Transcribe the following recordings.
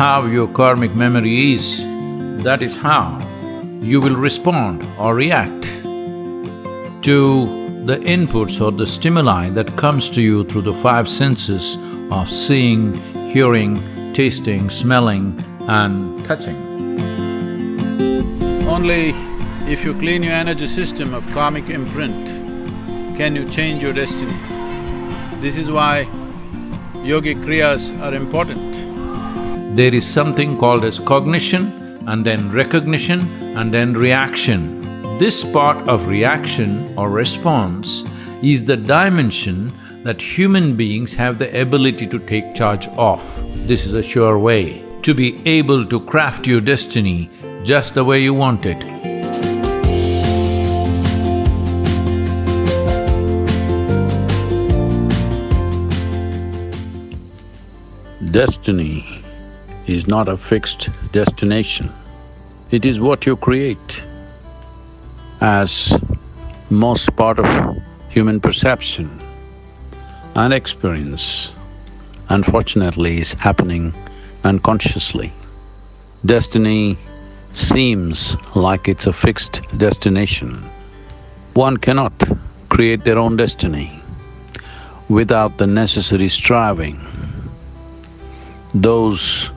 how your karmic memory is, that is how you will respond or react to the inputs or the stimuli that comes to you through the five senses of seeing, hearing, tasting, smelling and touching. Only if you clean your energy system of karmic imprint, can you change your destiny. This is why yogic kriyas are important. There is something called as cognition and then recognition and then reaction. This part of reaction or response is the dimension that human beings have the ability to take charge of. This is a sure way to be able to craft your destiny just the way you want it. Destiny is not a fixed destination. It is what you create as most part of human perception and experience, unfortunately, is happening unconsciously. Destiny seems like it's a fixed destination. One cannot create their own destiny without the necessary striving. Those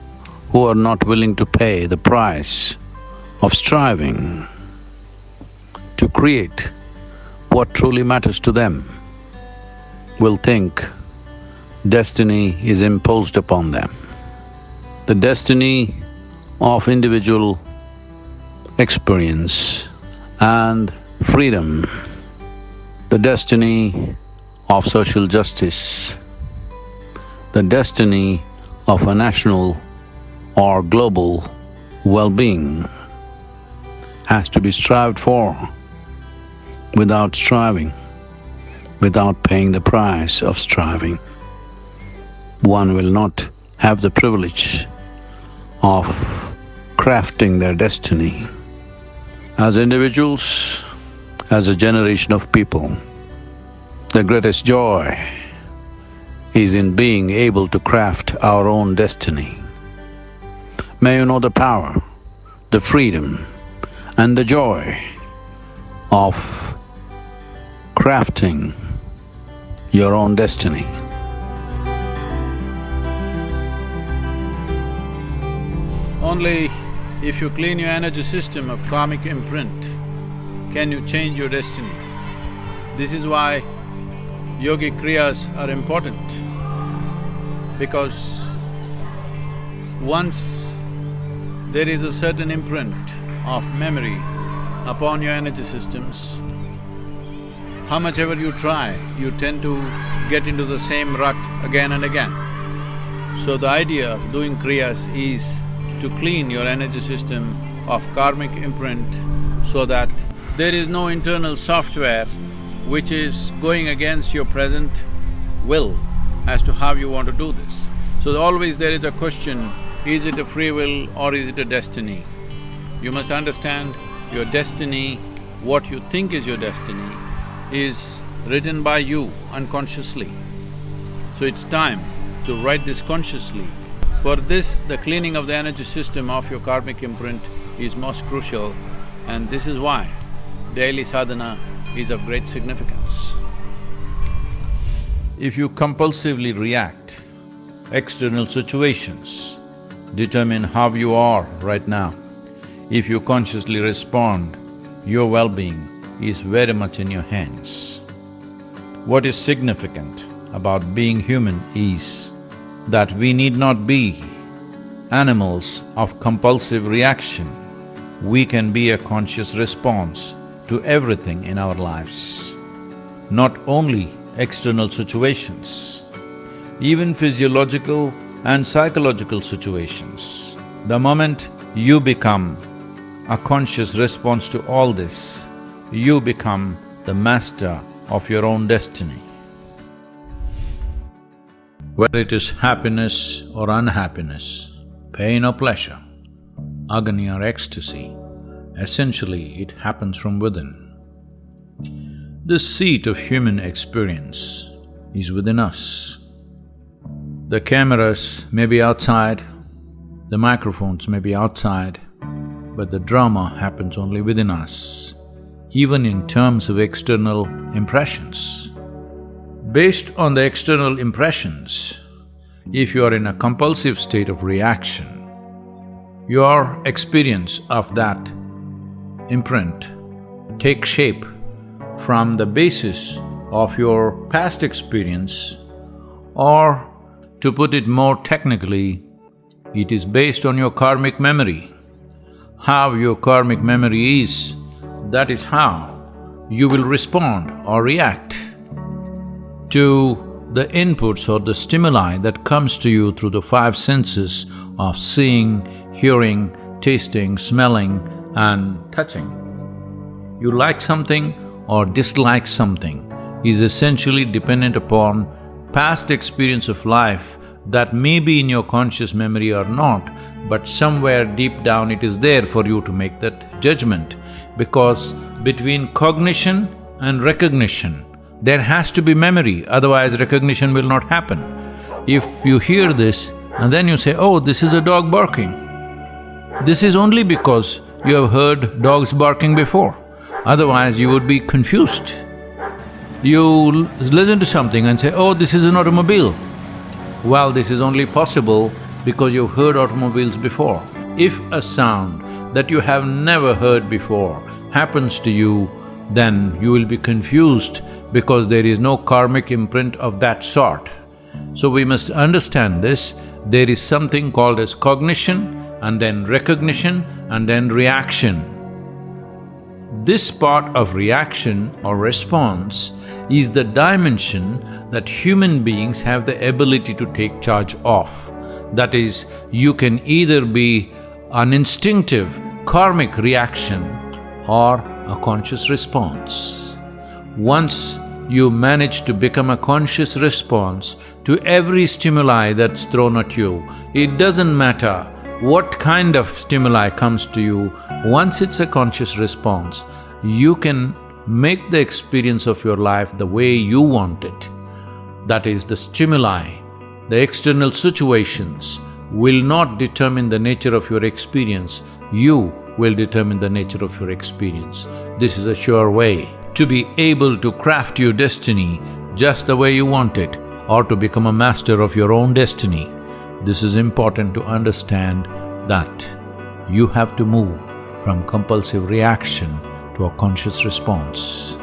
who are not willing to pay the price of striving to create what truly matters to them will think destiny is imposed upon them. The destiny of individual experience and freedom, the destiny of social justice, the destiny of a national or global well-being has to be strived for without striving, without paying the price of striving. One will not have the privilege of crafting their destiny. As individuals, as a generation of people, the greatest joy is in being able to craft our own destiny. May you know the power, the freedom and the joy of crafting your own destiny. Only if you clean your energy system of karmic imprint, can you change your destiny. This is why yogic kriyas are important, because once there is a certain imprint of memory upon your energy systems, how much ever you try, you tend to get into the same rut again and again. So the idea of doing kriyas is to clean your energy system of karmic imprint so that there is no internal software which is going against your present will as to how you want to do this. So always there is a question, is it a free will or is it a destiny? You must understand your destiny, what you think is your destiny, is written by you unconsciously. So it's time to write this consciously. For this, the cleaning of the energy system of your karmic imprint is most crucial and this is why daily sadhana is of great significance. If you compulsively react, external situations determine how you are right now. If you consciously respond, your well-being is very much in your hands. What is significant about being human is that we need not be animals of compulsive reaction. We can be a conscious response to everything in our lives. Not only external situations, even physiological and psychological situations. The moment you become a conscious response to all this, you become the master of your own destiny. Whether it is happiness or unhappiness, pain or pleasure, agony or ecstasy, essentially it happens from within. The seat of human experience is within us. The cameras may be outside, The microphones may be outside, but the drama happens only within us, even in terms of external impressions. Based on the external impressions, if you are in a compulsive state of reaction, your experience of that imprint takes shape from the basis of your past experience or to put it more technically, it is based on your karmic memory. How your karmic memory is, that is how you will respond or react to the inputs or the stimuli that comes to you through the five senses of seeing, hearing, tasting, smelling and touching. You like something or dislike something is essentially dependent upon past experience of life that may be in your conscious memory or not, but somewhere deep down it is there for you to make that judgment. Because between cognition and recognition, there has to be memory, otherwise recognition will not happen. If you hear this and then you say, oh, this is a dog barking, this is only because you have heard dogs barking before, otherwise you would be confused. You listen to something and say, oh, this is an automobile. Well, this is only possible because you've heard automobiles before. If a sound that you have never heard before happens to you, then you will be confused because there is no karmic imprint of that sort. So we must understand this, there is something called as cognition and then recognition and then reaction. This part of reaction or response is the dimension that human beings have the ability to take charge of. That is, you can either be an instinctive karmic reaction or a conscious response. Once you manage to become a conscious response to every stimuli that's thrown at you, it doesn't matter what kind of stimuli comes to you, once it's a conscious response, you can make the experience of your life the way you want it. That is, the stimuli, the external situations will not determine the nature of your experience, you will determine the nature of your experience. This is a sure way to be able to craft your destiny just the way you want it or to become a master of your own destiny. This is important to understand that you have to move from compulsive reaction to a conscious response.